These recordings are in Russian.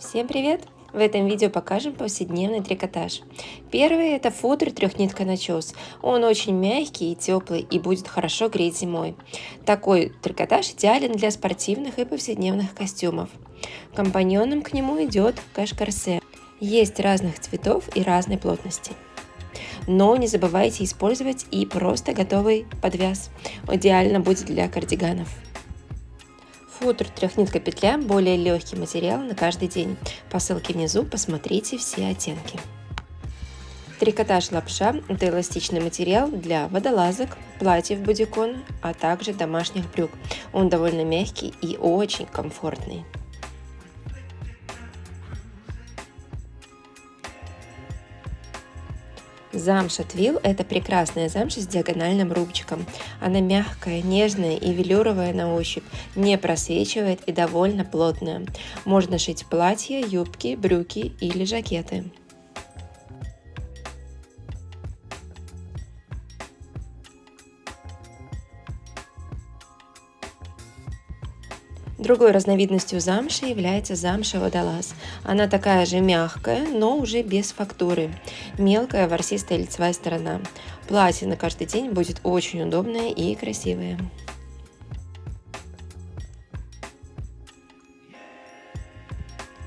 Всем привет! В этом видео покажем повседневный трикотаж. Первый это футер трехнитка начес. Он очень мягкий и теплый и будет хорошо греть зимой. Такой трикотаж идеален для спортивных и повседневных костюмов. Компаньоном к нему идет каш-корсе. Есть разных цветов и разной плотности. Но не забывайте использовать и просто готовый подвяз. Идеально будет для кардиганов. Футер трехнитка петля – более легкий материал на каждый день. По ссылке внизу посмотрите все оттенки. Трикотаж лапша – это эластичный материал для водолазок, платьев бодикон, а также домашних брюк. Он довольно мягкий и очень комфортный. Замша Твил – это прекрасная замша с диагональным рубчиком. Она мягкая, нежная и велюровая на ощупь, не просвечивает и довольно плотная. Можно шить платья, юбки, брюки или жакеты. Другой разновидностью замши является замша водолаз. Она такая же мягкая, но уже без фактуры. Мелкая ворсистая лицевая сторона. Платье на каждый день будет очень удобное и красивое.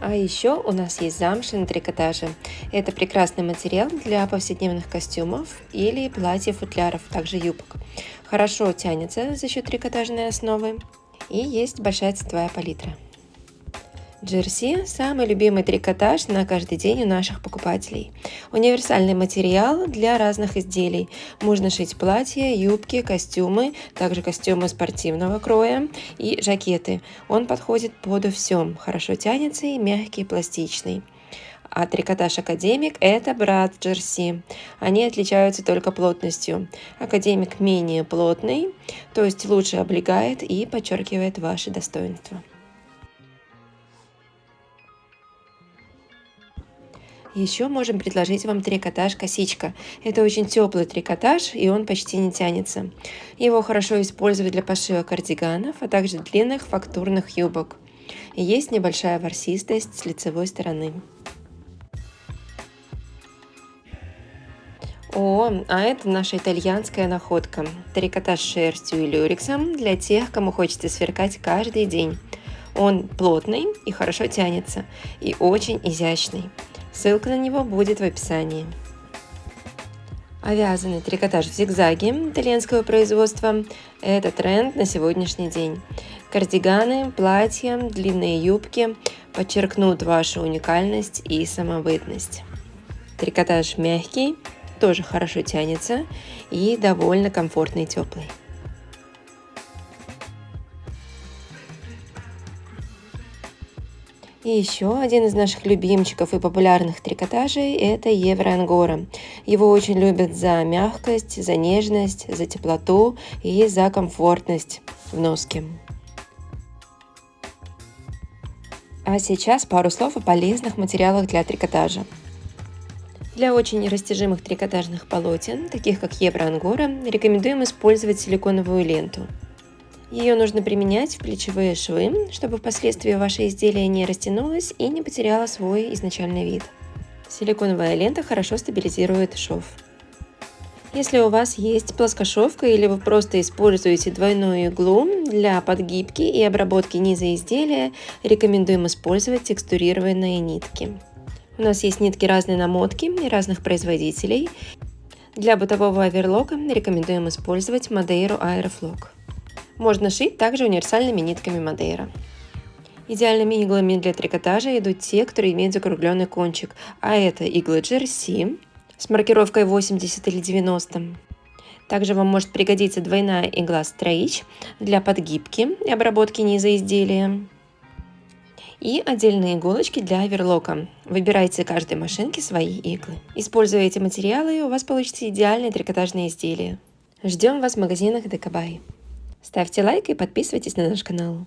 А еще у нас есть замша на трикотаже. Это прекрасный материал для повседневных костюмов или платьев-футляров, также юбок. Хорошо тянется за счет трикотажной основы и есть большая цветовая палитра. Джерси – самый любимый трикотаж на каждый день у наших покупателей. Универсальный материал для разных изделий. Можно шить платья, юбки, костюмы, также костюмы спортивного кроя и жакеты. Он подходит под все, хорошо тянется и мягкий, пластичный а трикотаж Академик – это брат Джерси. Они отличаются только плотностью. Академик менее плотный, то есть лучше облегает и подчеркивает ваши достоинства. Еще можем предложить вам трикотаж косичка. Это очень теплый трикотаж, и он почти не тянется. Его хорошо использовать для пошива кардиганов, а также длинных фактурных юбок. Есть небольшая ворсистость с лицевой стороны. О, а это наша итальянская находка. Трикотаж шерстью и люрексом для тех, кому хочется сверкать каждый день. Он плотный и хорошо тянется, и очень изящный. Ссылка на него будет в описании. Вязаный трикотаж в зигзаге итальянского производства – это тренд на сегодняшний день. Кардиганы, платья, длинные юбки подчеркнут вашу уникальность и самобытность. Трикотаж мягкий, тоже хорошо тянется и довольно комфортный и теплый. И еще один из наших любимчиков и популярных трикотажей – это Евроангора. Его очень любят за мягкость, за нежность, за теплоту и за комфортность в носке. А сейчас пару слов о полезных материалах для трикотажа. Для очень растяжимых трикотажных полотен, таких как Евроангора, рекомендуем использовать силиконовую ленту. Ее нужно применять в плечевые швы, чтобы впоследствии ваше изделие не растянулось и не потеряло свой изначальный вид. Силиконовая лента хорошо стабилизирует шов. Если у вас есть плоскошовка или вы просто используете двойную иглу для подгибки и обработки низа изделия, рекомендуем использовать текстурированные нитки. У нас есть нитки разной намотки и разных производителей. Для бытового оверлока рекомендуем использовать Madeira Aeroflog. Можно шить также универсальными нитками Madeira. Идеальными иглами для трикотажа идут те, которые имеют закругленный кончик, а это иглы GRC с маркировкой 80 или 90. Также вам может пригодиться двойная игла Stretch для подгибки и обработки низа изделия и отдельные иголочки для оверлока. Выбирайте каждой машинке свои иглы. Используя эти материалы, у вас получится идеальное трикотажное изделие. Ждем вас в магазинах Декабай. Ставьте лайк и подписывайтесь на наш канал.